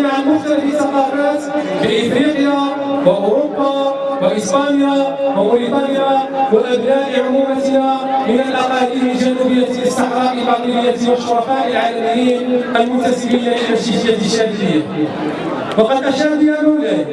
الذين عن مختلف الثقافات بإفريقيا وأوروبا وإسبانيا وموريتانيا وأبناء عمومتنا من الأقاليم الجنوبية الصحراء الباطنية والشرفاء العالميين المنتسبين إلى الشيشية الشادية وقد أشاد يا مولاي